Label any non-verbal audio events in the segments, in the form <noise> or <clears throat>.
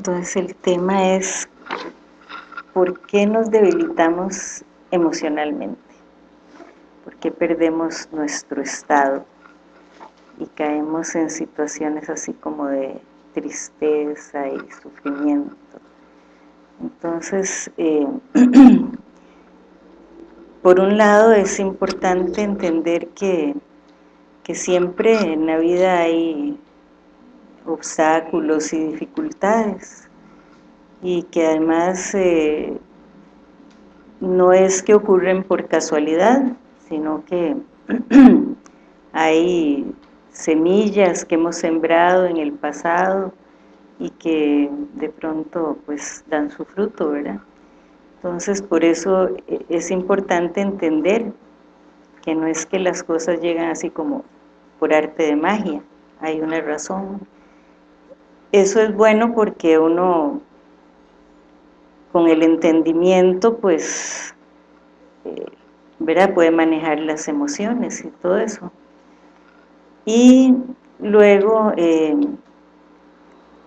entonces el tema es ¿por qué nos debilitamos emocionalmente? ¿Por qué perdemos nuestro estado? Y caemos en situaciones así como de tristeza y sufrimiento. Entonces, eh, <clears throat> por un lado es importante entender que, que siempre en la vida hay obstáculos y dificultades y que además eh, no es que ocurren por casualidad, sino que <clears throat> hay semillas que hemos sembrado en el pasado y que de pronto pues dan su fruto, ¿verdad? Entonces por eso eh, es importante entender que no es que las cosas llegan así como por arte de magia, hay una razón. Eso es bueno porque uno con el entendimiento pues eh, ¿verdad? puede manejar las emociones y todo eso. Y luego eh,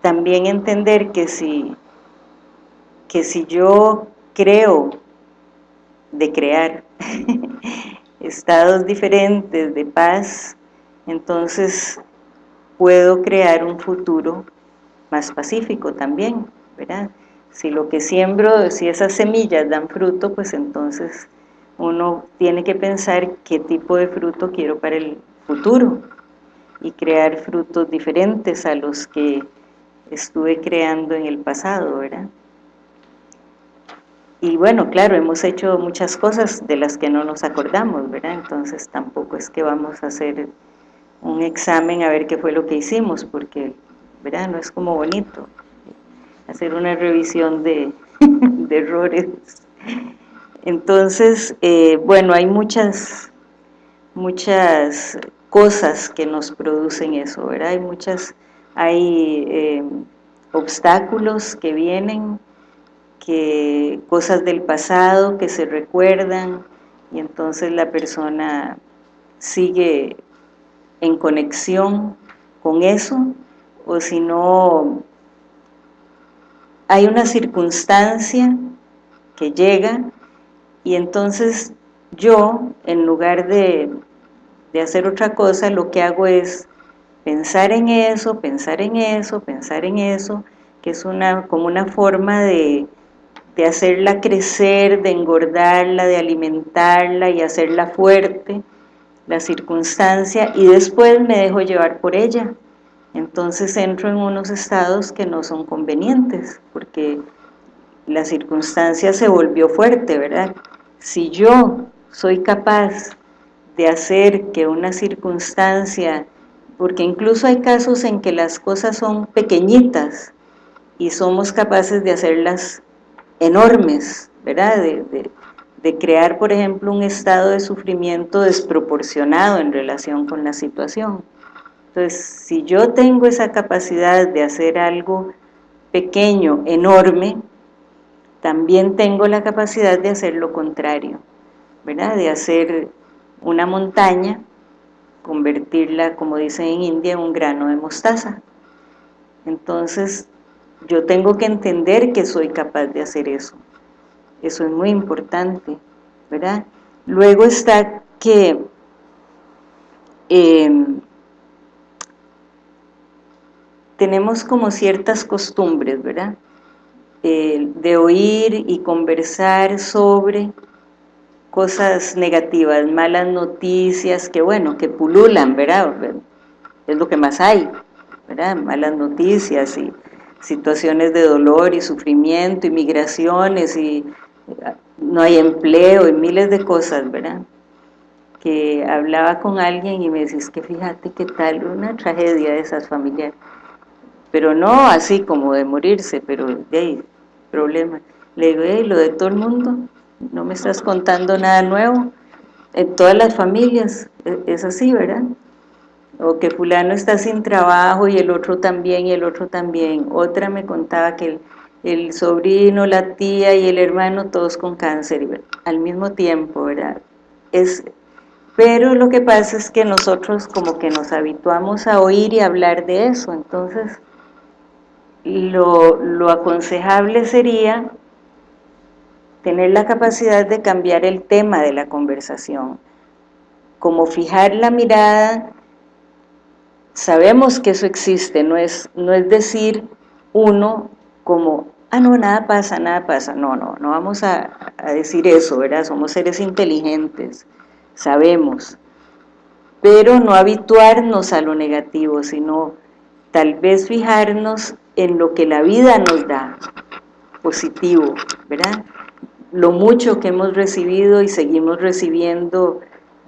también entender que si, que si yo creo de crear <laughs> estados diferentes de paz, entonces puedo crear un futuro más pacífico también, ¿verdad? Si lo que siembro, si esas semillas dan fruto, pues entonces uno tiene que pensar qué tipo de fruto quiero para el futuro y crear frutos diferentes a los que estuve creando en el pasado, ¿verdad? Y bueno, claro, hemos hecho muchas cosas de las que no nos acordamos, ¿verdad? Entonces tampoco es que vamos a hacer un examen a ver qué fue lo que hicimos, porque, ¿verdad? No es como bonito hacer una revisión <laughs> de, errores. Entonces, eh, bueno, hay muchas, muchas cosas que nos producen eso, ¿verdad? Hay muchas, hay eh, obstáculos que vienen, que cosas del pasado que se recuerdan y entonces la persona sigue en conexión con eso o si no hay una circunstancia que llega y entonces yo, en lugar de, hacer otra cosa, lo que hago es pensar en eso, pensar en eso, pensar en eso, que es una como una forma de, de hacerla crecer, de engordarla, de alimentarla y hacerla fuerte, la circunstancia, y después me dejo llevar por ella. Entonces entro en unos estados que no son convenientes, porque la circunstancia se volvió fuerte, ¿verdad? Si yo soy capaz de hacer que una circunstancia, porque incluso hay casos en que las cosas son pequeñitas y somos capaces de hacerlas enormes, ¿verdad? De, de crear, por ejemplo, un estado de sufrimiento desproporcionado en relación con la situación. Entonces, si yo tengo esa capacidad de hacer algo pequeño, enorme, también tengo la capacidad de hacer lo contrario, ¿verdad? De hacer una montaña, convertirla, como dicen en India, en un grano de mostaza. Entonces, yo tengo que entender que soy capaz de hacer eso. Eso es muy importante, ¿verdad? Luego está que eh, tenemos como ciertas costumbres, ¿verdad? De oír y conversar sobre cosas negativas, malas noticias, que bueno, que pululan, ¿verdad? Es lo que más hay, ¿verdad? Malas noticias y situaciones de dolor y sufrimiento, y migraciones y no hay empleo y miles de cosas, ¿verdad? Que hablaba con alguien y me decís que fíjate qué tal, una tragedia de esas familiares pero no así como de morirse, pero de ahí, problema. Le digo, hey, lo de todo el mundo, no me estás contando nada nuevo, en todas las familias e, es así, ¿verdad? O que fulano está sin trabajo y el otro también y el otro también. Otra me contaba que el, sobrino, la tía y el hermano todos con cáncer al mismo tiempo, ¿verdad? Es, pero lo que pasa es que nosotros como que nos habituamos a oír y hablar de eso, entonces lo, lo aconsejable sería tener la capacidad de cambiar el tema de la conversación, como fijar la mirada, sabemos que eso existe, no es, no es decir uno como, ah no, nada pasa, nada pasa, no, no, no vamos a, a decir eso, ¿verdad? Somos seres inteligentes, sabemos, pero no habituarnos a lo negativo, sino tal vez fijarnos en lo que la vida nos da, positivo, ¿verdad? Lo mucho que hemos recibido y seguimos recibiendo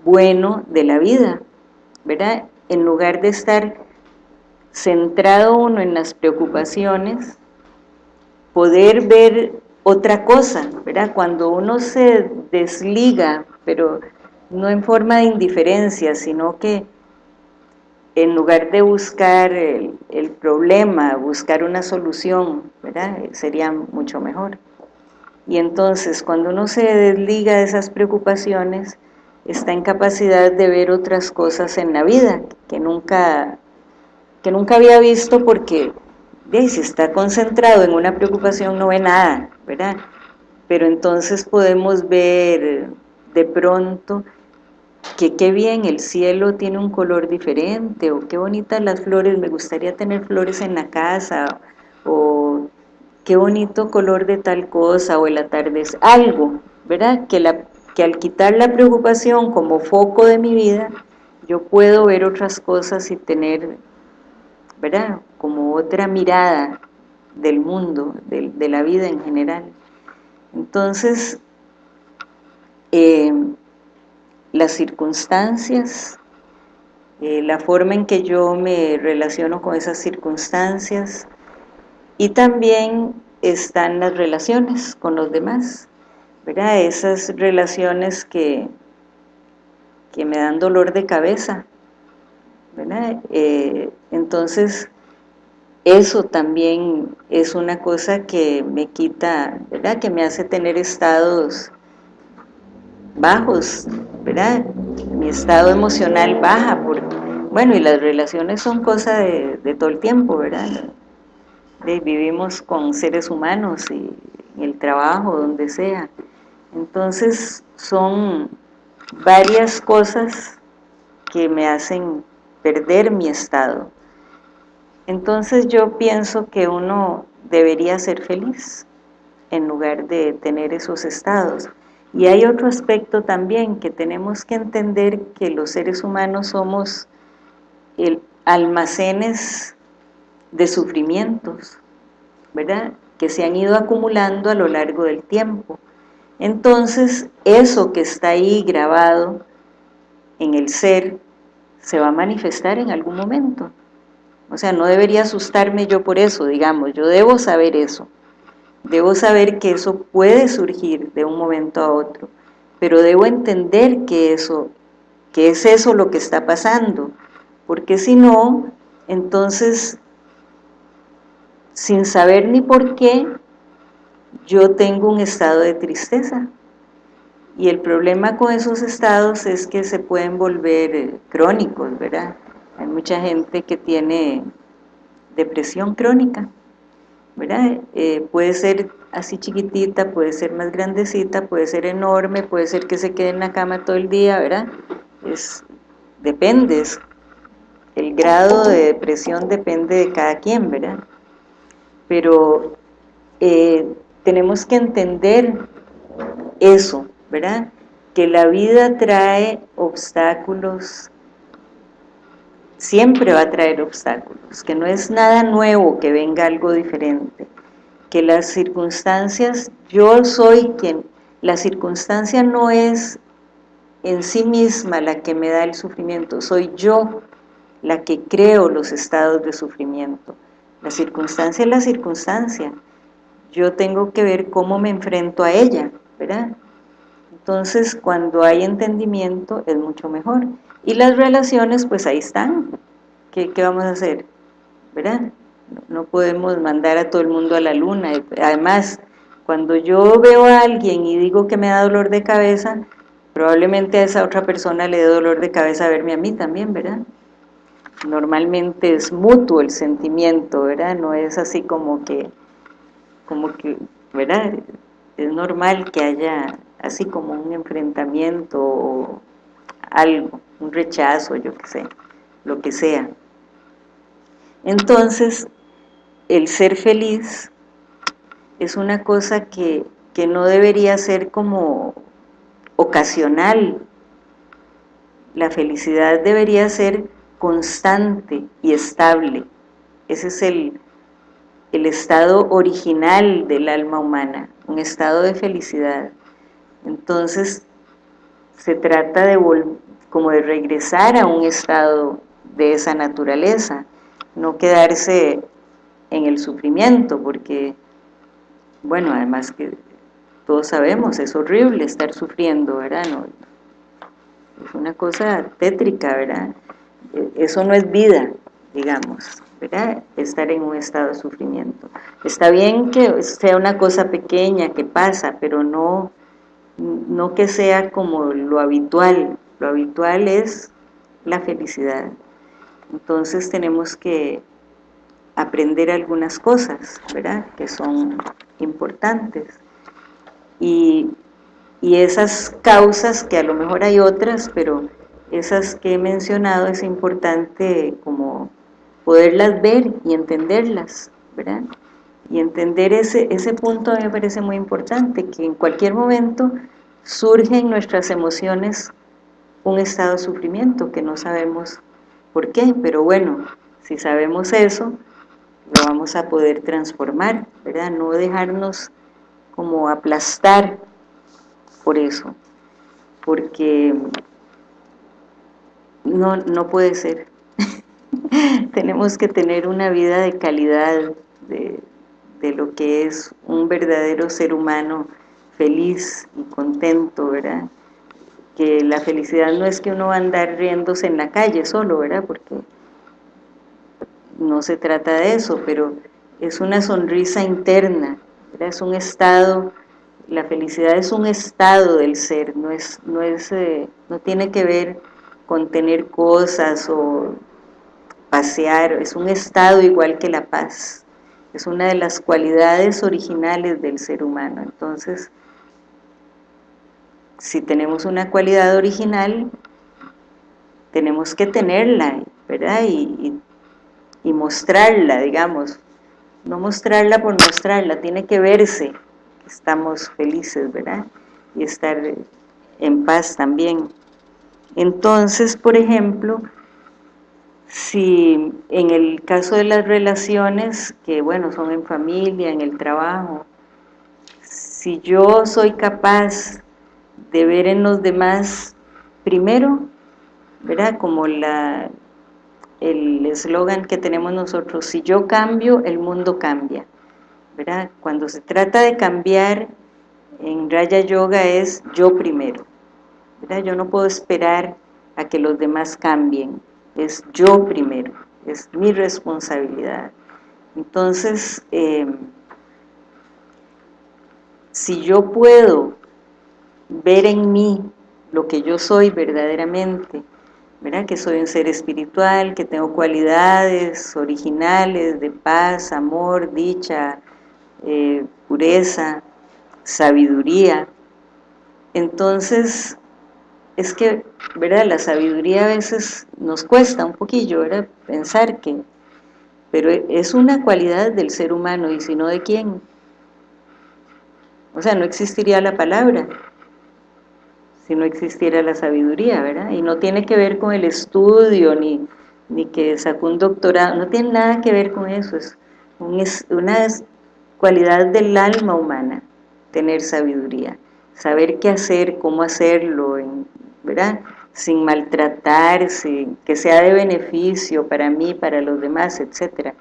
bueno de la vida, ¿verdad? En lugar de estar centrado uno en las preocupaciones, poder ver otra cosa, ¿verdad? Cuando uno se desliga, pero no en forma de indiferencia, sino que en lugar de buscar el, el problema, buscar una solución, ¿verdad? Sería mucho mejor. Y entonces, cuando uno se desliga de esas preocupaciones, está en capacidad de ver otras cosas en la vida que nunca, que nunca había visto porque si está concentrado en una preocupación no ve nada, ¿verdad? Pero entonces podemos ver de pronto que qué bien, el cielo tiene un color diferente, o qué bonitas las flores, me gustaría tener flores en la casa, o qué bonito color de tal cosa, o el atardecer, algo, ¿verdad? Que, la, que al quitar la preocupación como foco de mi vida, yo puedo ver otras cosas y tener, ¿verdad? Como otra mirada del mundo, de, de la vida en general. Entonces, eh, las circunstancias, eh, la forma en que yo me relaciono con esas circunstancias y también están las relaciones con los demás, ¿verdad? Esas relaciones que, que me dan dolor de cabeza, ¿verdad? Eh, entonces, eso también es una cosa que me quita, ¿verdad? Que me hace tener estados bajos, ¿verdad? Mi estado emocional baja, porque, bueno, y las relaciones son cosa de, todo el tiempo, ¿verdad? vivimos con seres humanos y el trabajo, donde sea. Entonces son varias cosas que me hacen perder mi estado. Entonces yo pienso que uno debería ser feliz en lugar de tener esos estados. Y hay otro aspecto también que tenemos que entender que los seres humanos somos almacenes de sufrimientos, ¿verdad? Que se han ido acumulando a lo largo del tiempo. Entonces, eso que está ahí grabado en el ser, se va a manifestar en algún momento. O sea, no debería asustarme yo por eso, digamos, yo debo saber eso. Debo saber que eso puede surgir de un momento a otro, pero debo entender que eso, que es eso lo que está pasando, porque si no, entonces, sin saber ni por qué, yo tengo un estado de tristeza. Y el problema con esos estados es que se pueden volver eh, crónicos, ¿verdad? Hay mucha gente que tiene depresión crónica, ¿verdad? Eh, puede ser así chiquitita, puede ser más grandecita, puede ser enorme, puede ser que se quede en la cama todo el día, ¿verdad? Es, depende, el grado de depresión depende de cada quien, ¿verdad? Pero eh, tenemos que entender eso, ¿verdad? Que la vida trae obstáculos siempre va a traer obstáculos, que no es nada nuevo que venga algo diferente, que las circunstancias, yo soy quien, la circunstancia no es en sí misma la que me da el sufrimiento, soy yo la que creo los estados de sufrimiento. La circunstancia es la circunstancia, yo tengo que ver cómo me enfrento a ella, ¿verdad? Entonces, cuando hay entendimiento es mucho mejor. Y las relaciones, pues ahí están. ¿Qué, vamos a hacer? ¿Verdad? No podemos mandar a todo el mundo a la luna. Además, cuando yo veo a alguien y digo que me da dolor de cabeza, probablemente a esa otra persona le dé dolor de cabeza verme a mí también, ¿verdad? normalmente es mutuo el sentimiento, ¿verdad? No es así como que, como que, ¿verdad? Es normal que haya así como un enfrentamiento o algo, un rechazo, yo qué sé, lo que sea. Entonces, el ser feliz es una cosa que, que no debería ser como ocasional. La felicidad debería ser constante y estable. Ese es el, el estado original del alma humana, un estado de felicidad. Entonces, se trata de como de regresar a un estado de esa naturaleza, no quedarse en el sufrimiento, porque, bueno, además que todos sabemos, es horrible estar sufriendo, ¿verdad? es una cosa tétrica, ¿verdad? E, eso no es vida, digamos, ¿verdad? Estar en un estado de sufrimiento. Está bien que sea una cosa pequeña que pasa, pero no, no que sea como lo habitual. Lo habitual es la felicidad. Entonces tenemos que aprender algunas cosas, ¿verdad? Que son importantes. Y, y esas causas, que a lo mejor hay otras, pero esas que he mencionado es importante como poderlas ver y entenderlas, ¿verdad? Y entender ese, ese punto a mí me parece muy importante, que en cualquier momento surge en nuestras emociones un estado de sufrimiento que no sabemos por qué, pero bueno, si sabemos eso, lo vamos a poder transformar, ¿verdad? No dejarnos como aplastar por eso, porque no, no puede ser. <laughs> Tenemos que tener una vida de calidad, de, de lo que es un verdadero ser humano feliz y contento, ¿verdad? Que la felicidad no es que uno va a andar riéndose en la calle solo, ¿verdad? Porque no se trata de eso, pero es una sonrisa interna, es un estado, la felicidad es un estado del ser, no, es, no, es, eh, no tiene que ver con tener cosas o pasear, es un estado igual que la paz, es una de las cualidades originales del ser humano, entonces si tenemos una cualidad original, tenemos que tenerla, ¿verdad? y y mostrarla, digamos, no mostrarla por mostrarla, tiene que verse que estamos felices, ¿verdad? Y estar en paz también. Entonces, por ejemplo, si en el caso de las relaciones, que bueno, son en familia, en el trabajo, si yo soy capaz de ver en los demás, primero, ¿verdad? Como la, el eslogan que tenemos nosotros, si yo cambio, el mundo cambia. ¿verdad? Cuando se trata de cambiar, en Raya Yoga es yo primero. ¿verdad? Yo no puedo esperar a que los demás cambien, es yo primero, es mi responsabilidad. Entonces, em, si yo puedo ver en mí lo que yo soy verdaderamente, que soy un ser espiritual, que tengo cualidades originales de paz, amor, dicha, eh, pureza, sabiduría. Entonces, es que, ¿verdad? La sabiduría a veces nos cuesta un poquillo, ¿verdad? Pensar que, pero es una cualidad del ser humano, y si no, ¿de quién? O sea, no existiría la palabra si no existiera la sabiduría, ¿verdad? Y no tiene que ver con el estudio, ni, ni que sacó un doctorado, no tiene nada que ver con eso, es, una cualidad del alma humana, tener sabiduría, saber qué hacer, cómo hacerlo, ¿verdad? Sin maltratarse, que sea de beneficio para mí, para los demás, etcétera.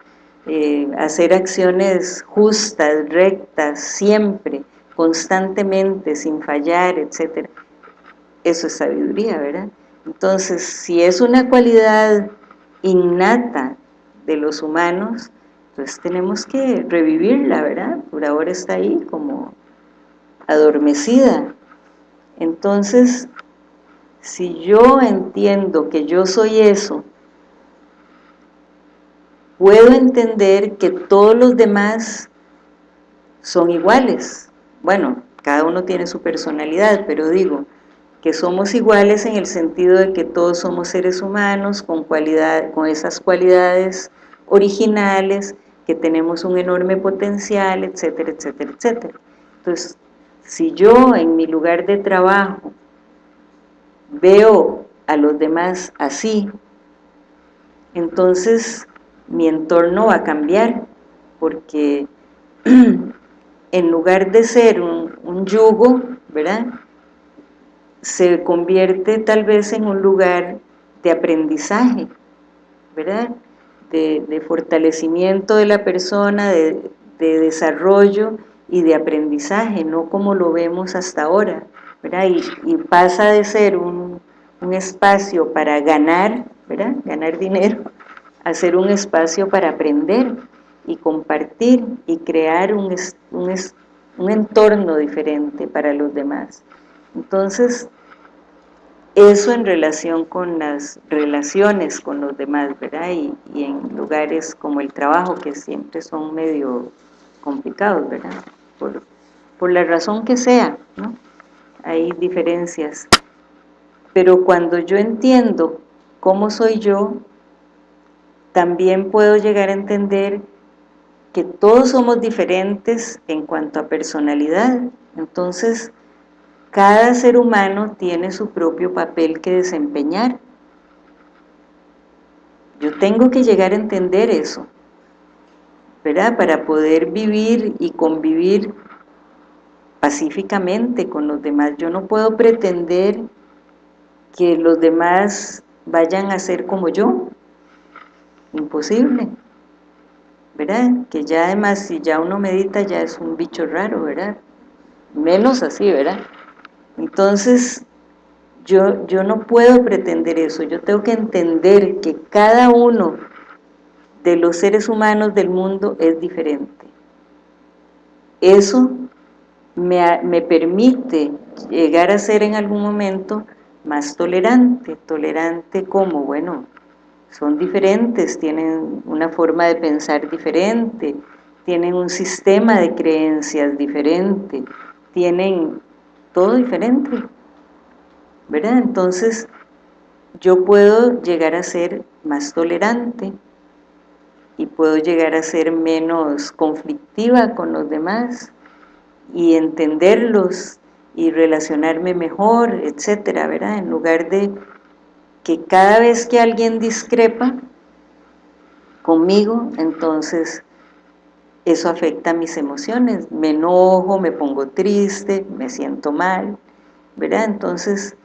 Eh, hacer acciones justas, rectas, siempre, constantemente, sin fallar, etcétera eso es sabiduría, ¿verdad? Entonces, si es una cualidad innata de los humanos, pues tenemos que revivirla, ¿verdad? Por ahora está ahí como adormecida. Entonces, si yo entiendo que yo soy eso, puedo entender que todos los demás son iguales. Bueno, cada uno tiene su personalidad, pero digo que somos iguales en el sentido de que todos somos seres humanos con, cualidad, con esas cualidades originales, que tenemos un enorme potencial, etcétera, etcétera, etcétera. Entonces, si yo en mi lugar de trabajo veo a los demás así, entonces mi entorno va a cambiar, porque <clears throat> en lugar de ser un, un yugo, ¿verdad?, se convierte tal vez en un lugar de aprendizaje, ¿verdad?, de, fortalecimiento de la persona, de, desarrollo y de aprendizaje, no como lo vemos hasta ahora, ¿verdad? Y, pasa de ser un, espacio para ganar, ¿verdad? ganar dinero, a ser un espacio para aprender y compartir y crear un, entorno diferente para los demás. Entonces, eso en relación con las relaciones con los demás, ¿verdad? Y, en lugares como el trabajo, que siempre son medio complicados, ¿verdad? Por, por la razón que sea, ¿no? Hay diferencias. Pero cuando yo entiendo cómo soy yo, también puedo llegar a entender que todos somos diferentes en cuanto a personalidad. Entonces, cada ser humano tiene su propio papel que desempeñar. Yo tengo que llegar a entender eso, ¿verdad? Para poder vivir y convivir pacíficamente con los demás. Yo no puedo pretender que los demás vayan a ser como yo. Imposible. ¿Verdad? Que ya además si ya uno medita ya es un bicho raro, ¿verdad? Menos así, ¿verdad? Entonces, yo, yo no puedo pretender eso, yo tengo que entender que cada uno de los seres humanos del mundo es diferente. Eso me, me, permite llegar a ser en algún momento más tolerante, tolerante como, bueno, son diferentes, tienen una forma de pensar diferente, tienen un sistema de creencias diferente, tienen todo diferente, ¿verdad? Entonces, yo puedo llegar a ser más tolerante y puedo llegar a ser menos conflictiva con los demás y entenderlos y relacionarme mejor, etcétera, ¿verdad? En lugar de que cada vez que alguien discrepa conmigo, entonces eso afecta mis emociones, me enojo, me pongo triste, me siento mal, ¿verdad? Entonces,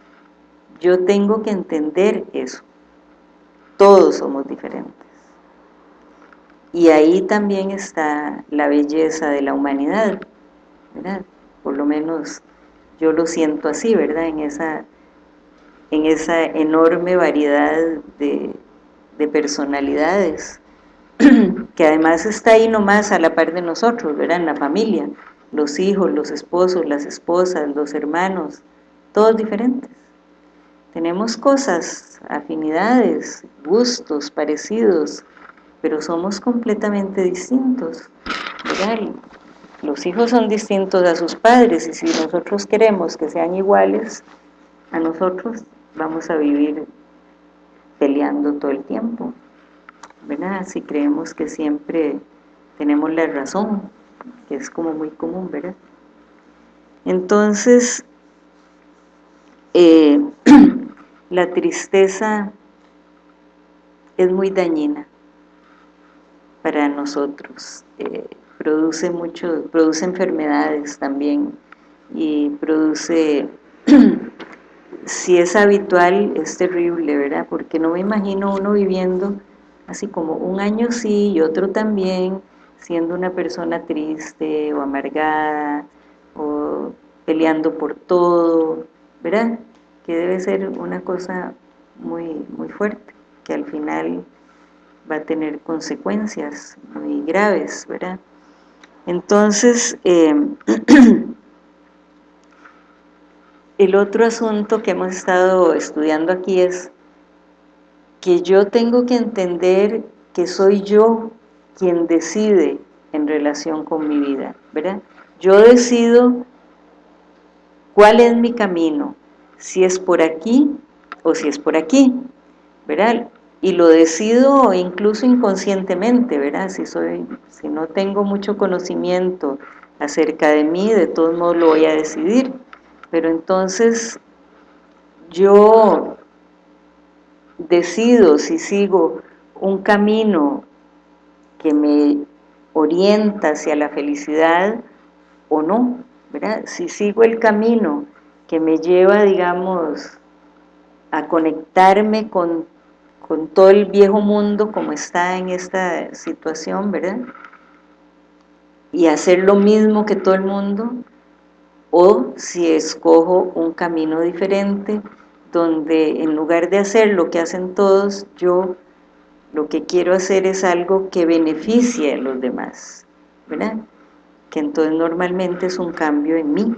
yo tengo que entender eso, todos somos diferentes. Y ahí también está la belleza de la humanidad, ¿verdad? Por lo menos yo lo siento así, ¿verdad? En esa, en esa enorme variedad de, de personalidades, <clears throat> que además está ahí nomás a la par de nosotros, ¿verdad? En la familia, los hijos, los esposos, las esposas, los hermanos, todos diferentes. Tenemos cosas, afinidades, gustos parecidos, pero somos completamente distintos. Los hijos son distintos a sus padres y si nosotros queremos que sean iguales a nosotros, vamos a vivir peleando todo el tiempo. ¿Verdad? Si creemos que siempre tenemos la razón, que es como muy común, ¿verdad? Entonces, eh, <clears throat> la tristeza es muy dañina para nosotros, eh, produce mucho, produce enfermedades también y produce, <clears throat> si es habitual, es terrible, ¿verdad? Porque no me imagino uno viviendo así como un año sí y otro también, siendo una persona triste o amargada o peleando por todo, ¿verdad? Que debe ser una cosa muy, muy fuerte, que al final va a tener consecuencias muy graves, ¿verdad? Entonces, eh, <clears throat> el otro asunto que hemos estado estudiando aquí es que yo tengo que entender que soy yo quien decide en relación con mi vida, ¿verdad? Yo decido cuál es mi camino, si es por aquí o si es por aquí, ¿verdad? Y lo decido incluso inconscientemente, ¿verdad? Si, soy, si no tengo mucho conocimiento acerca de mí, de todos modos lo voy a decidir. Pero entonces yo decido si sigo un camino que me orienta hacia la felicidad o no, ¿verdad? Si sigo el camino que me lleva, digamos, a conectarme con, con todo el viejo mundo como está en esta situación, ¿verdad? Y hacer lo mismo que todo el mundo, o si escojo un camino diferente, donde en lugar de hacer lo que hacen todos, yo lo que quiero hacer es algo que beneficie a los demás, ¿verdad? Que entonces normalmente es un cambio en mí,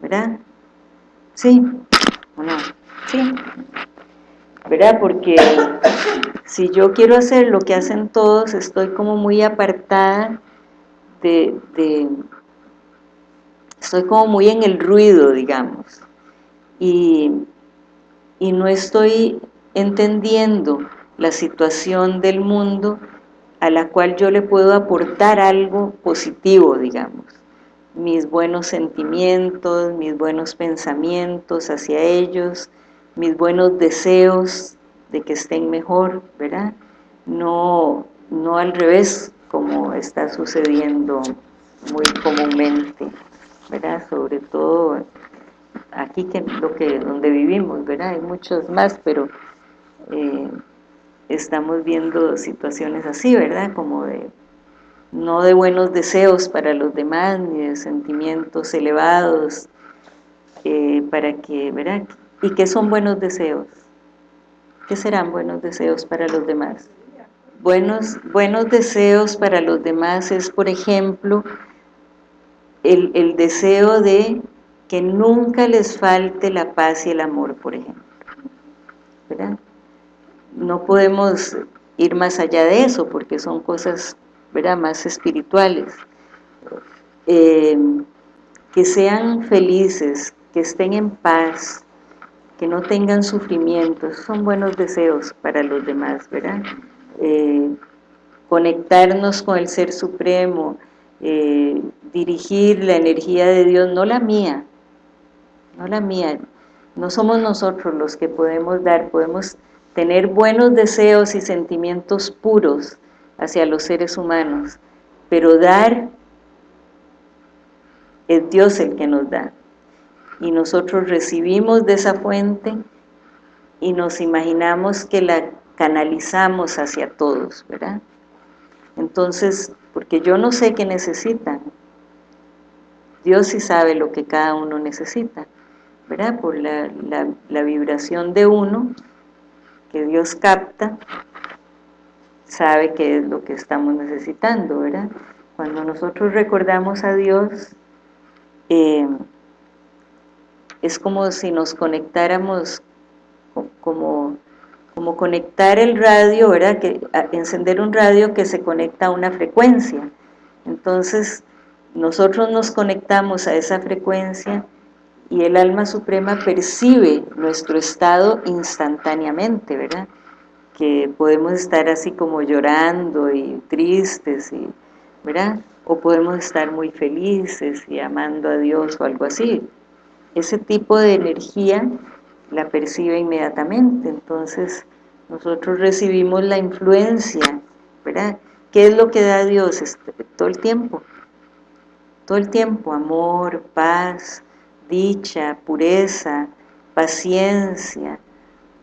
¿verdad? ¿Sí o no? Sí, ¿verdad? Porque si yo quiero hacer lo que hacen todos, estoy como muy apartada de, de estoy como muy en el ruido, digamos, y, y no estoy entendiendo la situación del mundo a la cual yo le puedo aportar algo positivo, digamos. Mis buenos sentimientos, mis buenos pensamientos hacia ellos, mis buenos deseos de que estén mejor, ¿verdad? No, no al revés, como está sucediendo muy comúnmente, ¿verdad? Sobre todo aquí que lo que donde vivimos, ¿verdad? Hay muchos más, pero eh, estamos viendo situaciones así, ¿verdad? Como de, no de buenos deseos para los demás, ni de sentimientos elevados, eh, para que, ¿verdad? ¿Y qué son buenos deseos? ¿Qué serán buenos deseos para los demás? Buenos, buenos deseos para los demás es, por ejemplo, el, el deseo de que nunca les falte la paz y el amor, por ejemplo. ¿verdad? no podemos ir más allá de eso porque son cosas ¿verdad? más espirituales. Eh, que sean felices, que estén en paz, que no tengan sufrimientos, son buenos deseos para los demás, ¿verdad? Eh, conectarnos con el Ser Supremo, eh, dirigir la energía de Dios, no la mía, no la mía, no somos nosotros los que podemos dar, podemos tener buenos deseos y sentimientos puros hacia los seres humanos, pero dar es Dios el que nos da. Y nosotros recibimos de esa fuente y nos imaginamos que la canalizamos hacia todos, ¿verdad? Entonces, porque yo no sé qué necesitan, Dios sí sabe lo que cada uno necesita, ¿verdad? Por la, vibración de uno, que Dios capta, sabe qué es lo que estamos necesitando, ¿verdad? Cuando nosotros recordamos a Dios, eh, es como si nos conectáramos, como, como conectar el radio, ¿verdad? Que, encender un radio que se conecta a una frecuencia. Entonces, nosotros nos conectamos a esa frecuencia y el alma suprema percibe nuestro estado instantáneamente, ¿verdad? Que podemos estar así como llorando y tristes, y, ¿verdad? O podemos estar muy felices y amando a Dios o algo así. Ese tipo de energía la percibe inmediatamente, entonces nosotros recibimos la influencia, ¿verdad? ¿Qué es lo que da Dios este, todo el tiempo? Todo el tiempo, amor, paz, dicha, pureza, paciencia,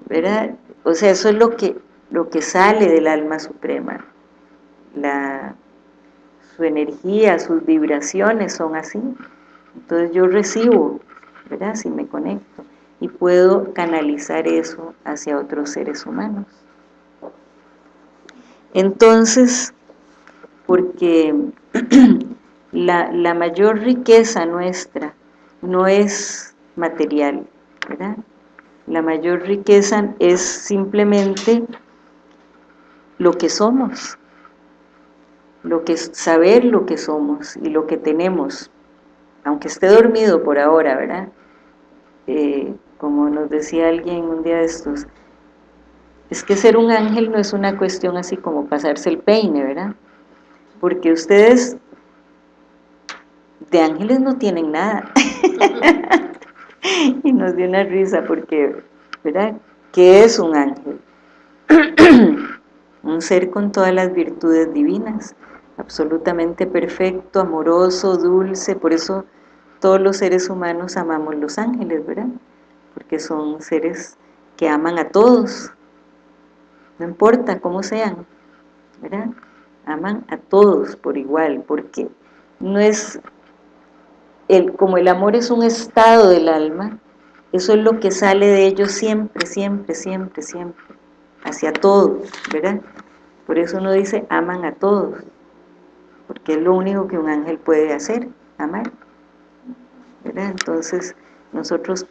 ¿verdad? O sea, eso es lo que, lo que sale del alma suprema. La, su energía, sus vibraciones son así. Entonces yo recibo, ¿verdad? Si me conecto y puedo canalizar eso hacia otros seres humanos. Entonces, porque <clears throat> la, la mayor riqueza nuestra no es material, ¿verdad? La mayor riqueza es simplemente lo que somos, lo que saber lo que somos y lo que tenemos, aunque esté dormido por ahora, ¿verdad? Eh, como nos decía alguien un día de estos, es que ser un ángel no es una cuestión así como pasarse el peine, ¿verdad? Porque ustedes de ángeles no tienen nada. <laughs> y nos dio una risa porque, ¿verdad? ¿Qué es un ángel? <clears throat> un ser con todas las virtudes divinas, absolutamente perfecto, amoroso, dulce, por eso todos los seres humanos amamos los ángeles, ¿verdad? Porque son seres que aman a todos, no importa cómo sean, ¿verdad? Aman a todos por igual, porque no es, el, como el amor es un estado del alma, eso es lo que sale de ellos siempre, siempre, siempre, siempre, hacia todos, ¿verdad? Por eso uno dice, aman a todos, porque es lo único que un ángel puede hacer, amar, ¿verdad? Entonces, nosotros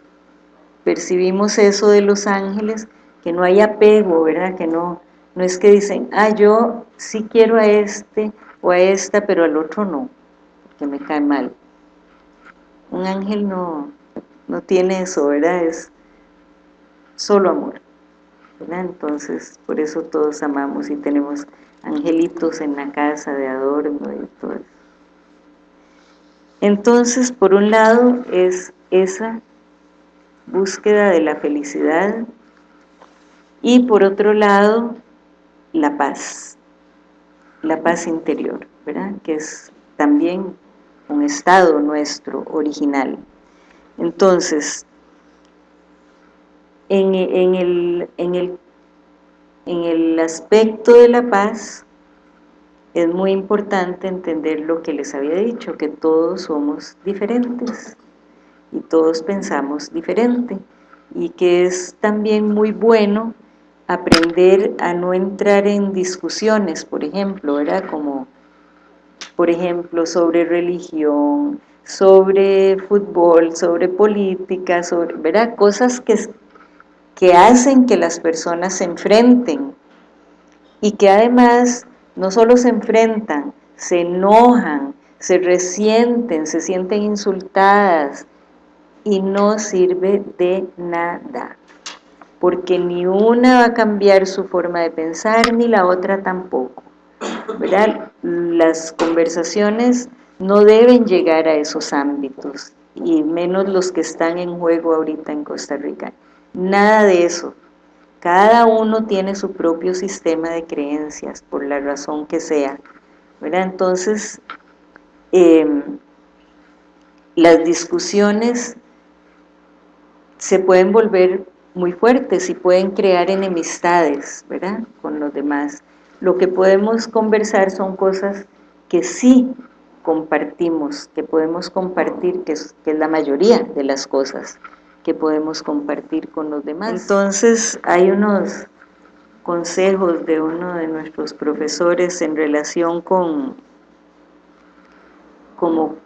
percibimos eso de los ángeles, que no hay apego, ¿verdad? Que no, no es que dicen, ah, yo sí quiero a este o a esta, pero al otro no, que me cae mal. Un ángel no, no tiene eso, ¿verdad? Es solo amor, ¿verdad? Entonces, por eso todos amamos y tenemos angelitos en la casa de adorno y todo eso. Entonces, por un lado, es esa búsqueda de la felicidad, y por otro lado la paz, la paz interior, ¿verdad? que es también un estado nuestro original. Entonces, en, el, en, el, en el aspecto de la paz, es muy importante entender lo que les había dicho, que todos somos diferentes y todos pensamos diferente y que es también muy bueno aprender a no entrar en discusiones, por ejemplo, ¿verdad? Como, por ejemplo, sobre religión, sobre fútbol, sobre política, sobre, ¿verdad? Cosas que, que hacen que las personas se enfrenten y que además no solo se enfrentan, se enojan, se resienten, se sienten insultadas y no sirve de nada porque ni una va a cambiar su forma de pensar, ni la otra tampoco. ¿Verdad? Las conversaciones no deben llegar a esos ámbitos, y menos los que están en juego ahorita en Costa Rica. Nada de eso. Cada uno tiene su propio sistema de creencias, por la razón que sea. ¿verdad? Entonces, em, las discusiones se pueden volver muy fuertes y pueden crear enemistades, ¿verdad?, con los demás. Lo que podemos conversar son cosas que sí compartimos, que podemos compartir, que es, que es la mayoría de las cosas que podemos compartir con los demás. Entonces, hay unos consejos de uno de nuestros profesores en relación con como,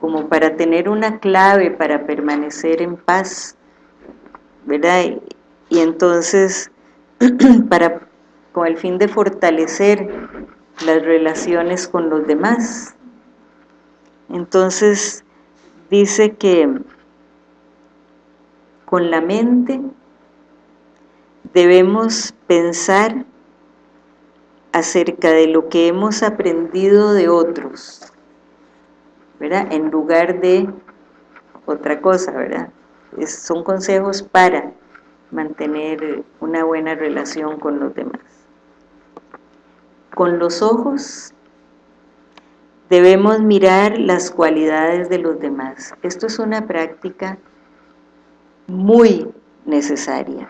como para tener una clave para permanecer en paz ¿verdad? Y, entonces, <clears throat> para, con el fin de fortalecer las relaciones con los demás. Entonces, dice que con la mente debemos pensar acerca de lo que hemos aprendido de otros, ¿verdad? En lugar de otra cosa, ¿verdad? son consejos para mantener una buena relación con los demás. Con los ojos debemos mirar las cualidades de los demás. Esto es una práctica muy necesaria,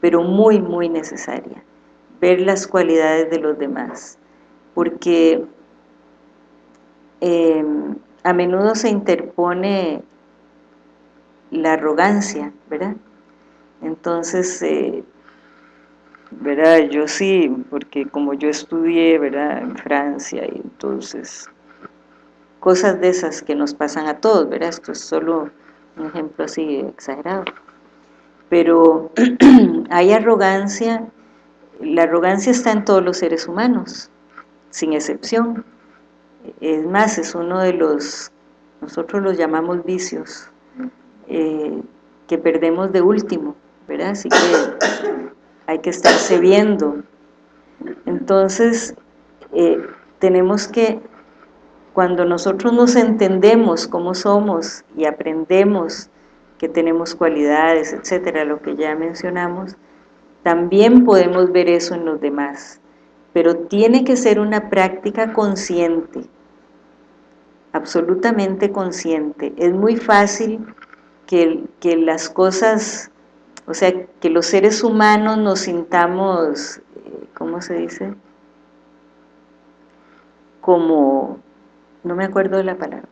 pero muy, muy necesaria, ver las cualidades de los demás, porque eh, a menudo se interpone la arrogancia, ¿verdad? Entonces, eh, ¿verdad? Yo sí, porque como yo estudié, ¿verdad? En Francia, y entonces, cosas de esas que nos pasan a todos, ¿verdad? Esto es solo un ejemplo así exagerado. Pero <clears throat> hay arrogancia la arrogancia está en todos los seres humanos, sin excepción. Es más, es uno de los, nosotros los llamamos vicios, eh, que perdemos de último, ¿verdad? Así que hay que estarse viendo. Entonces, eh, tenemos que, cuando nosotros nos entendemos cómo somos y aprendemos que tenemos cualidades, etcétera, lo que ya mencionamos, también podemos ver eso en los demás, pero tiene que ser una práctica consciente, absolutamente consciente. Es muy fácil que, que las cosas, o sea, que los seres humanos nos sintamos, eh, ¿cómo se dice? Como, no me acuerdo de la palabra,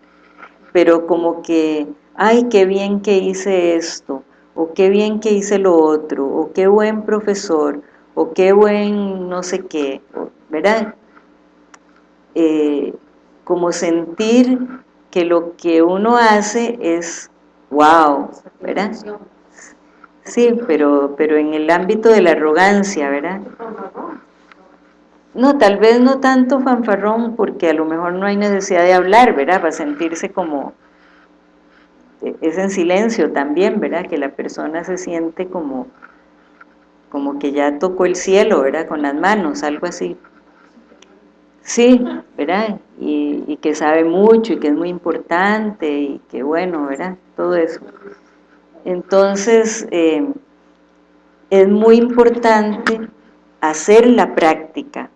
pero como que, ay, qué bien que hice esto, o qué bien que hice lo otro, o qué buen profesor, o qué buen no sé qué, ¿verdad? Eh, como sentir que lo que uno hace es wow, ¿verdad? Sí, pero, pero en el ámbito de la arrogancia, ¿verdad? No, tal vez no tanto fanfarrón, porque a lo mejor no hay necesidad de hablar, ¿verdad? Para sentirse como, es en silencio también, ¿verdad? Que la persona se siente como, como que ya tocó el cielo, ¿verdad? Con las manos, algo así. Sí, ¿verdad? Y, que sabe mucho y que es muy importante y que bueno, ¿verdad? Todo eso. Entonces, eh, es muy importante hacer la práctica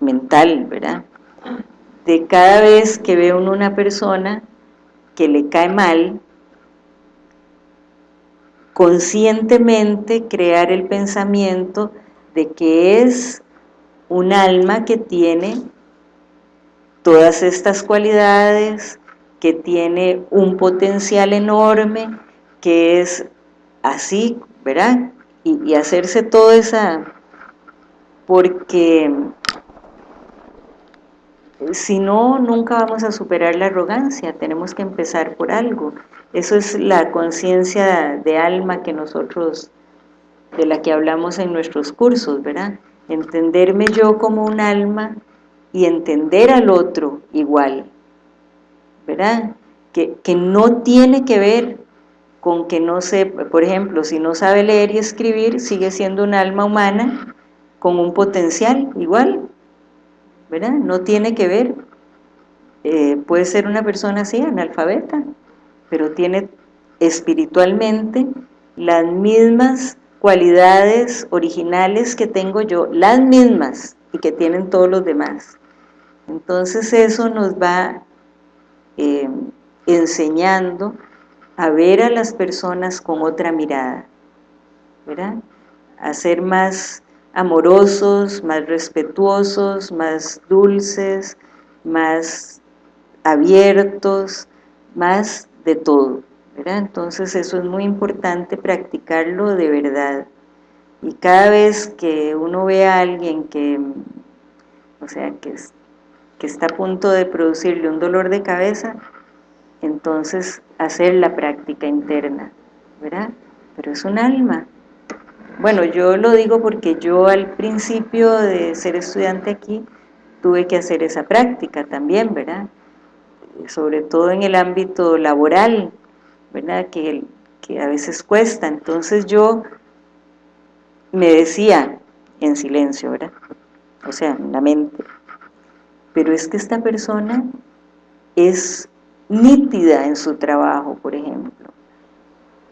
mental, ¿verdad? De cada vez que ve uno una persona que le cae mal, conscientemente crear el pensamiento de que es un alma que tiene todas estas cualidades, que tiene un potencial enorme, que es así, ¿verdad? Y, hacerse toda esa... porque si no, nunca vamos a superar la arrogancia, tenemos que empezar por algo. Eso es la conciencia de alma que nosotros, de la que hablamos en nuestros cursos, ¿verdad? Entenderme yo como un alma y entender al otro igual, ¿verdad? Que, que no tiene que ver con que no sé, por ejemplo, si no sabe leer y escribir, sigue siendo un alma humana con un potencial igual, ¿verdad? No tiene que ver, eh, puede ser una persona así, analfabeta, pero tiene espiritualmente las mismas cualidades originales que tengo yo, las mismas y que tienen todos los demás. Entonces eso nos va eh, enseñando a ver a las personas con otra mirada, ¿verdad? A ser más amorosos, más respetuosos, más dulces, más abiertos, más de todo. Entonces eso es muy importante practicarlo de verdad. Y cada vez que uno ve a alguien que, o sea, que, que está a punto de producirle un dolor de cabeza, entonces hacer la práctica interna, ¿verdad? Pero es un alma, bueno, yo lo digo porque yo al principio de ser estudiante aquí tuve que hacer esa práctica también, ¿verdad? Sobre todo en el ámbito laboral, ¿verdad? Que, que a veces cuesta. Entonces yo me decía en silencio, ¿verdad? O sea, en la mente. Pero es que esta persona es nítida en su trabajo, por ejemplo.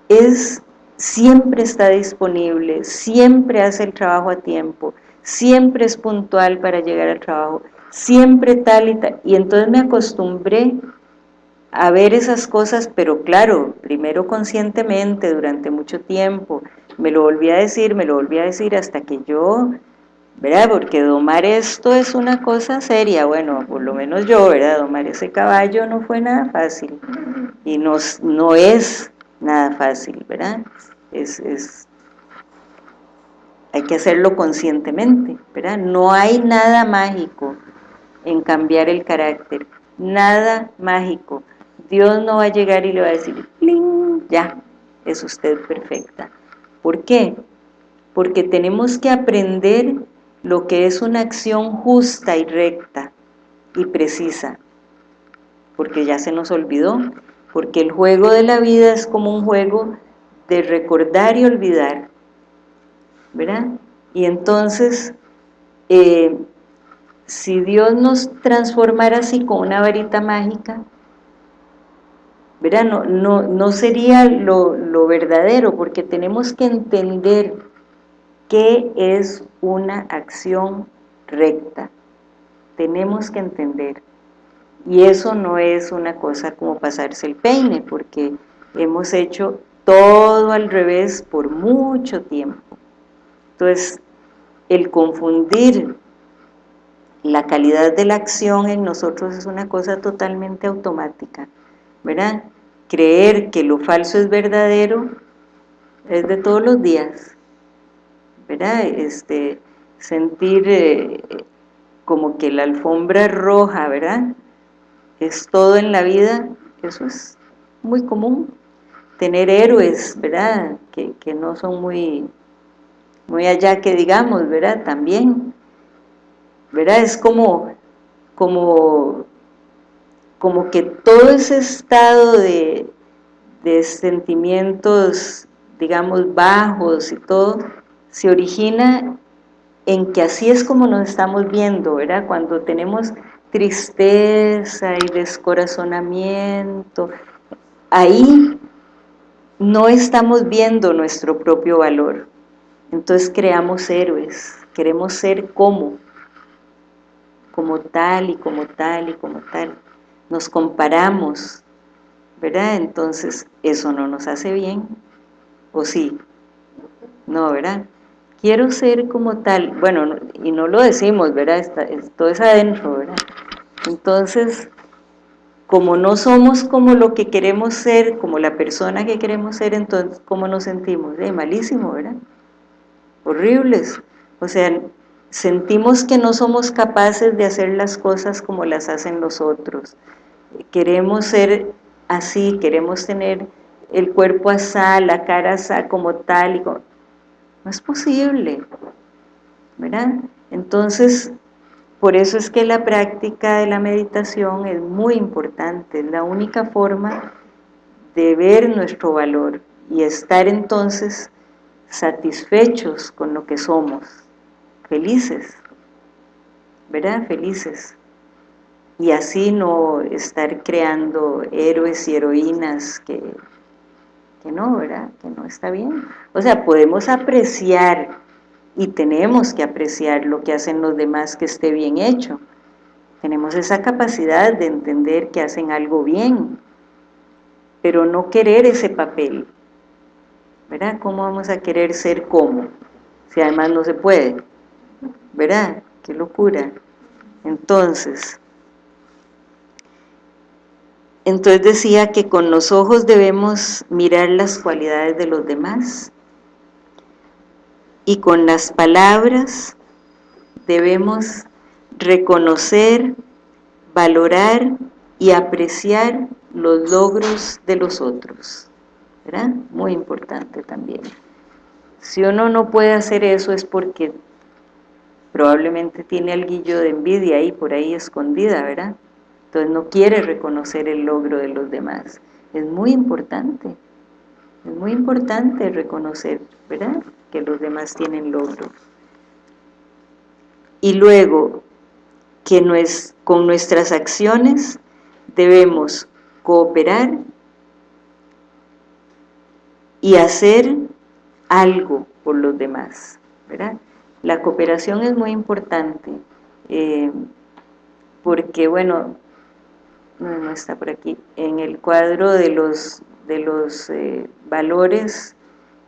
Es siempre está disponible, siempre hace el trabajo a tiempo, siempre es puntual para llegar al trabajo, siempre tal y tal, y entonces me acostumbré a ver esas cosas, pero claro, primero conscientemente, durante mucho tiempo, me lo volví a decir, me lo volví a decir hasta que yo, ¿verdad? Porque domar esto es una cosa seria, bueno, por lo menos yo, ¿verdad? Domar ese caballo no fue nada fácil, y no, es nada fácil, ¿verdad? Es, es, hay que hacerlo conscientemente, ¿verdad? No hay nada mágico en cambiar el carácter, nada mágico. Dios no va a llegar y le va a decir, ya, es usted perfecta. ¿Por qué? porque tenemos que aprender lo que es una acción justa y recta y precisa, porque ya se nos olvidó, porque el juego de la vida es como un juego de recordar y olvidar, ¿verdad? Y entonces, eh, si Dios nos transformara así con una varita mágica, ¿verdad? No, no, no sería lo, lo verdadero, porque tenemos que entender qué es una acción recta. Tenemos que entender. Y eso no es una cosa como pasarse el peine, porque hemos hecho todo al revés por mucho tiempo. Entonces, el confundir la calidad de la acción en nosotros es una cosa totalmente automática, ¿verdad? Creer que lo falso es verdadero es de todos los días, ¿verdad? Este, sentir eh, como que la alfombra roja, ¿verdad? Es todo en la vida, eso es muy común. Tener héroes, ¿verdad? Que, que no son muy, muy allá que digamos, ¿verdad? También, ¿verdad? Es como, como, como que todo ese estado de, de sentimientos, digamos, bajos y todo, se origina en que así es como nos estamos viendo, ¿verdad? Cuando tenemos tristeza y descorazonamiento, ahí no estamos viendo nuestro propio valor. Entonces creamos héroes, queremos ser como, como tal y como tal y como tal. Nos comparamos, ¿verdad? Entonces eso no nos hace bien, ¿o sí? No, ¿verdad? Quiero ser como tal, bueno, y no lo decimos, ¿verdad? Todo es adentro, ¿verdad? Entonces, como no somos como lo que queremos ser, como la persona que queremos ser, entonces, ¿cómo nos sentimos? Eh, malísimo, ¿verdad? Horribles. O sea, sentimos que no somos capaces de hacer las cosas como las hacen los otros. Queremos ser así, queremos tener el cuerpo así, la cara así, como tal, y como, no es posible, ¿verdad? Entonces, por eso es que la práctica de la meditación es muy importante, es la única forma de ver nuestro valor y estar entonces satisfechos con lo que somos, felices, ¿verdad? Felices. Y así no estar creando héroes y heroínas que que no, ¿verdad? Que no está bien. O sea, podemos apreciar y tenemos que apreciar lo que hacen los demás que esté bien hecho. Tenemos esa capacidad de entender que hacen algo bien, pero no querer ese papel. ¿Verdad? ¿Cómo vamos a querer ser como? Si además no se puede. ¿Verdad? Qué locura. Entonces, entonces decía que con los ojos debemos mirar las cualidades de los demás y con las palabras debemos reconocer, valorar y apreciar los logros de los otros. ¿Verdad? Muy importante también. Si uno no puede hacer eso es porque probablemente tiene alguillo de envidia ahí por ahí escondida, ¿verdad? Entonces no quiere reconocer el logro de los demás. Es muy importante, es muy importante reconocer, ¿verdad?, que los demás tienen logros. Y luego, que con nuestras acciones debemos cooperar y hacer algo por los demás, ¿verdad? La cooperación es muy importante, eh, porque, bueno, no, está por aquí, en el cuadro de los, de los eh, valores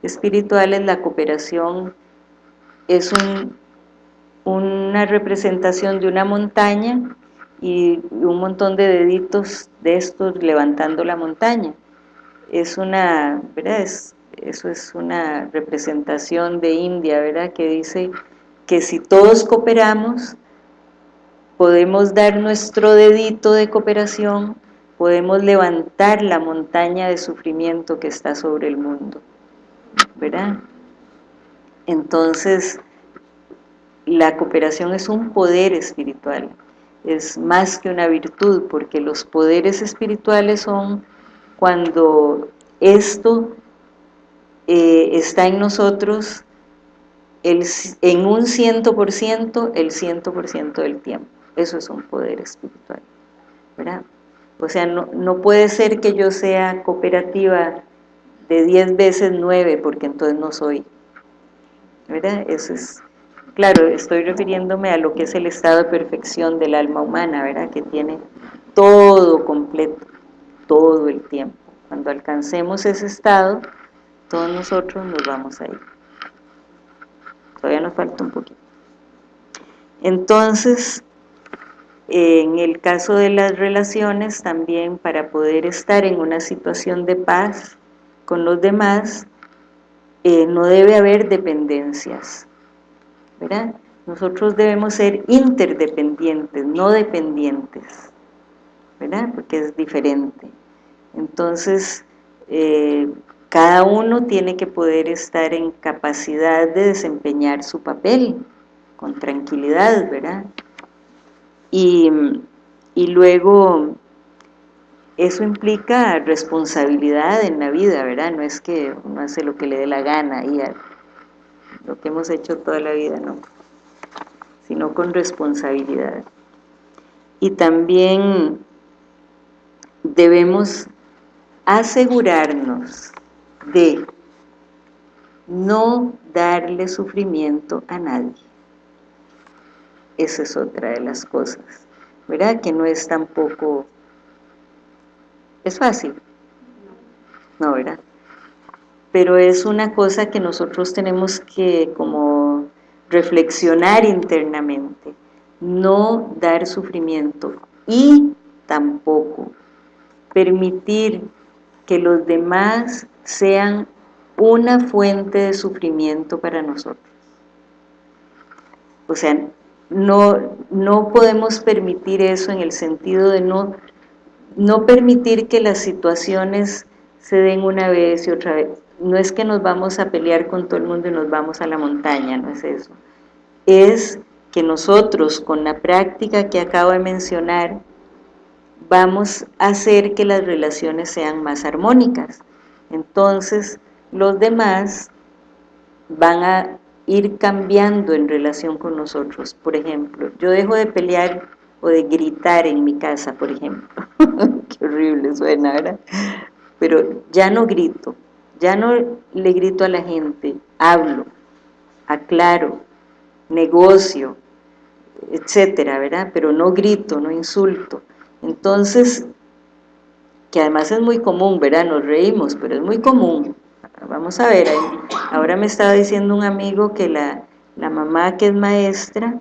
espirituales, la cooperación es una representación de una montaña y un montón de deditos de estos levantando la montaña. Es una, ¿verdad? eso es una representación de India, ¿verdad? Que dice que si todos cooperamos, podemos dar nuestro dedito de cooperación, podemos levantar la montaña de sufrimiento que está sobre el mundo, ¿verdad? Entonces, la cooperación es un poder espiritual, es más que una virtud, porque los poderes espirituales son cuando esto eh, está en nosotros en un ciento por ciento, el ciento por ciento del tiempo. Eso es un poder espiritual, ¿verdad? O sea, no, no puede ser que yo sea cooperativa de 10 veces 9, porque entonces no soy, ¿verdad? Eso es, claro, estoy refiriéndome a lo que es el estado de perfección del alma humana, ¿verdad? Que tiene todo completo, todo el tiempo. Cuando alcancemos ese estado, todos nosotros nos vamos a ir. Todavía nos falta un poquito. Entonces, en el caso de las relaciones, también para poder estar en una situación de paz con los demás, eh, no debe haber dependencias, ¿verdad? Nosotros debemos ser interdependientes, no dependientes, ¿verdad? Porque es diferente. Entonces, eh, cada uno tiene que poder estar en capacidad de desempeñar su papel con tranquilidad, ¿verdad? Y, y luego eso implica responsabilidad en la vida, ¿verdad? No es que uno hace lo que le dé la gana y lo que hemos hecho toda la vida, no, sino con responsabilidad. Y también debemos asegurarnos de no darle sufrimiento a nadie. Esa es otra de las cosas, ¿verdad? Que no es tampoco... Es fácil, ¿no, verdad? Pero es una cosa que nosotros tenemos que como reflexionar internamente, no dar sufrimiento y tampoco permitir que los demás sean una fuente de sufrimiento para nosotros. O sea, no, no podemos permitir eso en el sentido de no, no permitir que las situaciones se den una vez y otra vez. No es que nos vamos a pelear con todo el mundo y nos vamos a la montaña, no es eso. Es que nosotros, con la práctica que acabo de mencionar, vamos a hacer que las relaciones sean más armónicas. Entonces, los demás van a ir cambiando en relación con nosotros. Por ejemplo, yo dejo de pelear o de gritar en mi casa, por ejemplo. <laughs> Qué horrible suena, ¿verdad? Pero ya no grito, ya no le grito a la gente, hablo, aclaro, negocio, etcétera, ¿verdad? Pero no grito, no insulto. Entonces, que además es muy común, ¿verdad? Nos reímos, pero es muy común. Vamos a ver, ahora me estaba diciendo un amigo que la, la mamá que es maestra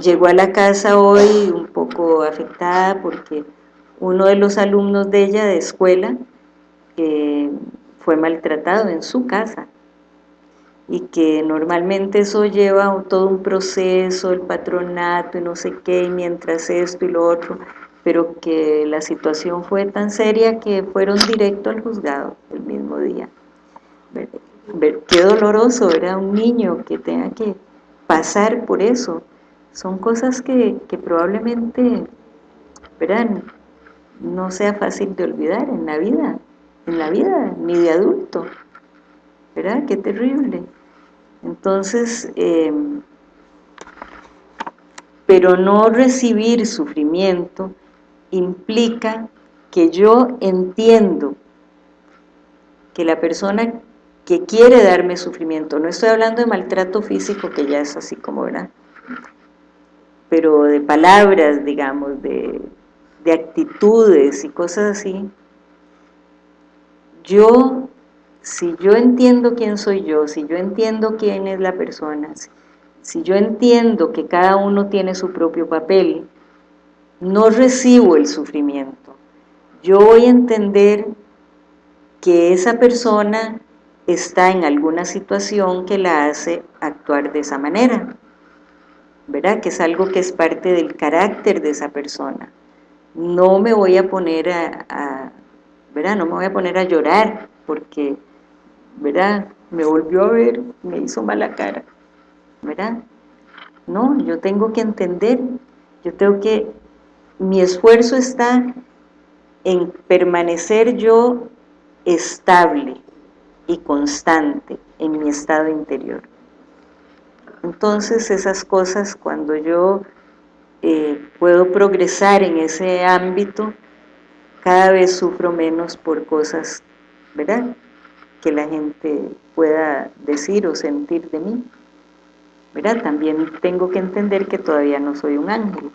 llegó a la casa hoy un poco afectada porque uno de los alumnos de ella de escuela fue maltratado en su casa y que normalmente eso lleva todo un proceso, el patronato y no sé qué, y mientras esto y lo otro, pero que la situación fue tan seria que fueron directo al juzgado el mismo día. Qué doloroso, era un niño que tenga que pasar por eso. Son cosas que, que probablemente, verán, no sea fácil de olvidar en la vida, en la vida, ni de adulto. ¿Verdad? Qué terrible. Entonces, em, pero no recibir sufrimiento implica que yo entiendo que la persona que quiere darme sufrimiento, no estoy hablando de maltrato físico, que ya es así como, ¿verdad? Pero de palabras, digamos, de, de actitudes y cosas así, yo si yo entiendo quién soy yo, si yo entiendo quién es la persona, si yo entiendo que cada uno tiene su propio papel, no recibo el sufrimiento. Yo voy a entender que esa persona está en alguna situación que la hace actuar de esa manera, ¿verdad? Que es algo que es parte del carácter de esa persona. No me voy a poner a, ¿verdad? No me voy a poner a llorar porque ¿verdad? Me volvió a ver, me hizo mala cara, ¿verdad? No, yo tengo que entender, yo tengo que, mi esfuerzo está en permanecer yo estable y constante en mi estado interior. Entonces esas cosas cuando yo eh, puedo progresar en ese ámbito, cada vez sufro menos por cosas, ¿verdad? Que la gente pueda decir o sentir de mí. ¿Verdad? También tengo que entender que todavía no soy un ángel.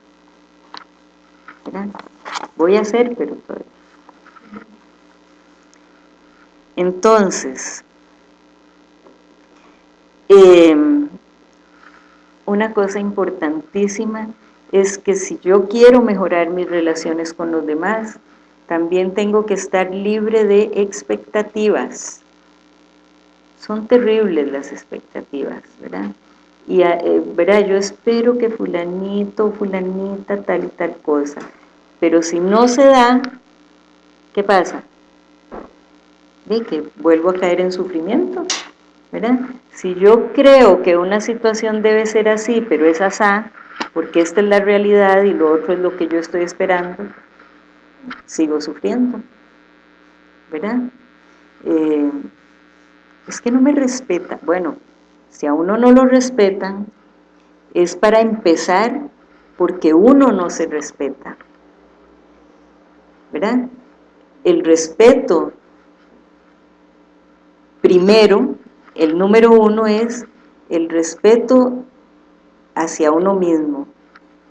Voy a ser, pero todavía. Entonces, em, una cosa importantísima es que si yo quiero mejorar mis relaciones con los demás, también tengo que estar libre de expectativas. Son terribles las expectativas, ¿verdad? Y, eh, ¿verdad? Yo espero que fulanito, fulanita, tal y tal cosa. Pero si no se da, ¿qué pasa? De que vuelvo a caer en sufrimiento, ¿verdad? Si yo creo que una situación debe ser así, pero es asá, porque esta es la realidad y lo otro es lo que yo estoy esperando, sigo sufriendo, ¿verdad? Eh, es que no me respeta. Bueno, si a uno no lo respetan, es para empezar porque uno no se respeta, ¿verdad? El respeto, primero, el número uno es el respeto hacia uno mismo.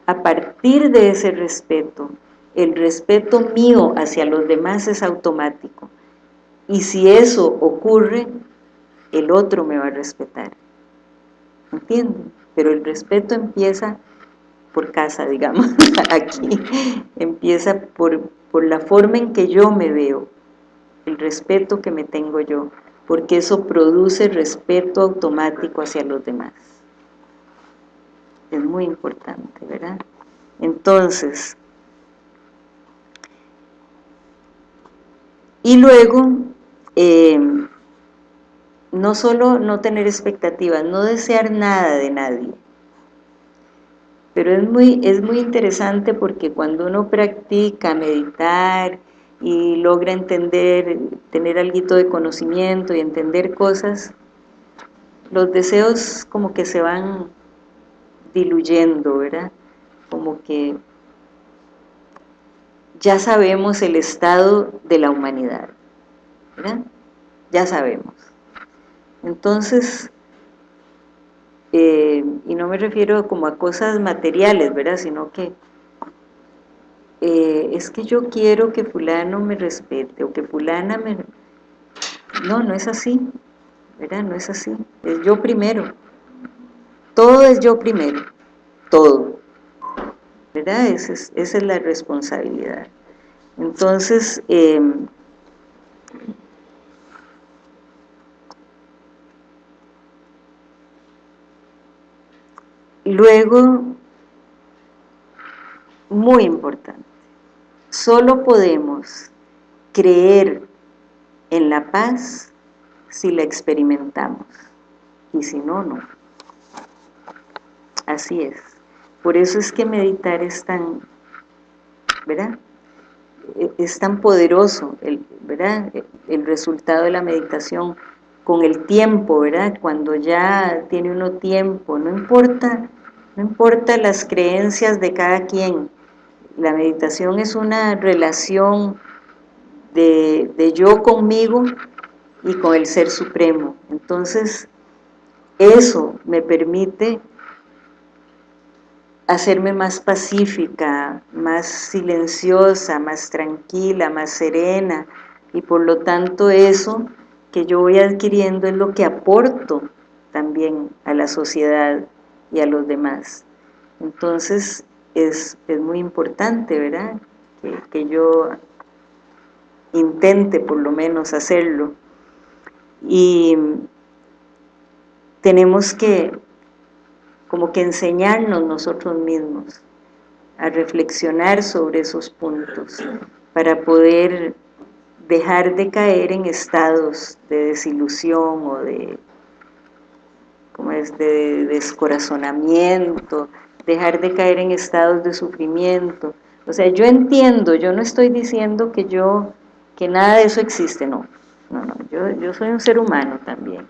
A partir de ese respeto, el respeto mío hacia los demás es automático. Y si eso ocurre, el otro me va a respetar. ¿Entienden? Pero el respeto empieza por casa, digamos, <laughs> aquí. Empieza por, por la forma en que yo me veo, el respeto que me tengo yo, porque eso produce respeto automático hacia los demás es muy importante, ¿verdad? Entonces, y luego, eh, no solo no tener expectativas, no desear nada de nadie, pero es muy, es muy interesante porque cuando uno practica meditar y logra entender, tener algo de conocimiento y entender cosas, los deseos como que se van diluyendo, ¿verdad? Como que ya sabemos el estado de la humanidad, ¿verdad? Ya sabemos. Entonces, eh, y no me refiero como a cosas materiales, ¿verdad? Sino que eh, es que yo quiero que fulano me respete o que fulana me... No, no es así, ¿verdad? No es así, es yo primero todo es yo primero, todo. ¿Verdad? Esa es, la responsabilidad. Entonces, em, luego, muy importante, solo podemos creer en la paz si la experimentamos, y si no, no. Así es. Por eso es que meditar es tan, ¿verdad? E, es tan poderoso, el, ¿verdad? El resultado de la meditación con el tiempo, ¿verdad? Cuando ya tiene uno tiempo, no importa, no importa las creencias de cada quien, la meditación es una relación de, yo conmigo y con el Ser Supremo. Entonces, eso me permite hacerme más pacífica, más silenciosa, más tranquila, más serena, y por lo tanto eso que yo voy adquiriendo es lo que aporto también a la sociedad y a los demás. Entonces es, muy importante, ¿verdad? Que, que yo intente por lo menos hacerlo. Y tenemos que como que enseñarnos nosotros mismos a reflexionar sobre esos puntos para poder dejar de caer en estados de desilusión o de, como es, de descorazonamiento, dejar de caer en estados de sufrimiento. O sea, yo entiendo, yo no estoy diciendo que yo, que nada de eso existe, no. No, no, yo, yo soy un ser humano también.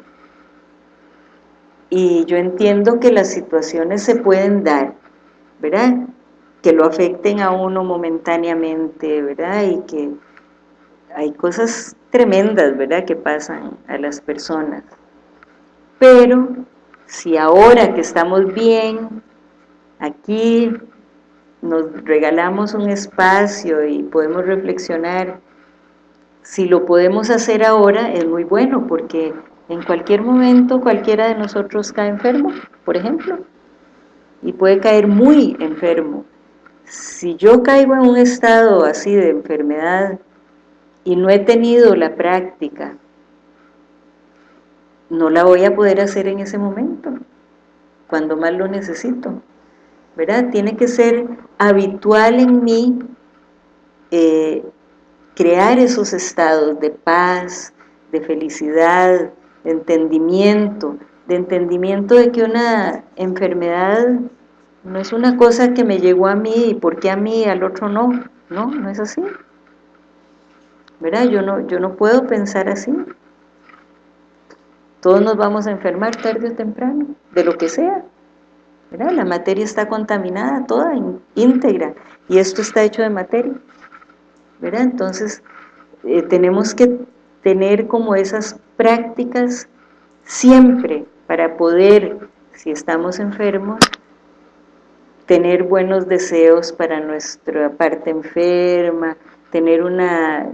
Y yo entiendo que las situaciones se pueden dar, ¿verdad? Que lo afecten a uno momentáneamente, ¿verdad? Y que hay cosas tremendas, ¿verdad?, que pasan a las personas. Pero si ahora que estamos bien, aquí nos regalamos un espacio y podemos reflexionar, si lo podemos hacer ahora es muy bueno, porque en cualquier momento cualquiera de nosotros cae enfermo, por ejemplo, y puede caer muy enfermo. Si yo caigo en un estado así de enfermedad y no he tenido la práctica, no la voy a poder hacer en ese momento, cuando más lo necesito, ¿verdad? Tiene que ser habitual en mí eh, crear esos estados de paz, de felicidad, de entendimiento, de entendimiento de que una enfermedad no es una cosa que me llegó a mí y por qué a mí al otro no, no, no es así. ¿verdad? Yo no, yo no puedo pensar así. Todos nos vamos a enfermar tarde o temprano, de lo que sea. ¿verdad? La materia está contaminada, toda, íntegra, y esto está hecho de materia. ¿verdad? Entonces, eh, tenemos que tener como esas prácticas siempre para poder, si estamos enfermos, tener buenos deseos para nuestra parte enferma, tener una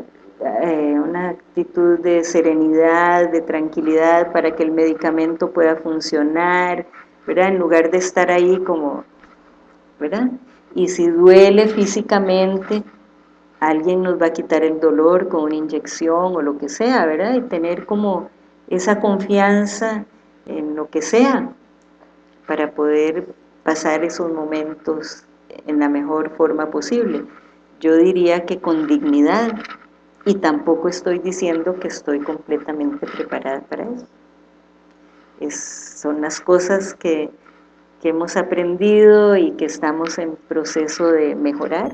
eh, una actitud de serenidad, de tranquilidad para que el medicamento pueda funcionar, ¿verdad? En lugar de estar ahí como, ¿verdad? Y si duele físicamente, alguien nos va a quitar el dolor con una inyección o lo que sea, ¿verdad? Y tener como esa confianza en lo que sea para poder pasar esos momentos en la mejor forma posible. Yo diría que con dignidad, y tampoco estoy diciendo que estoy completamente preparada para eso. son las cosas que, que hemos aprendido y que estamos en proceso de mejorar.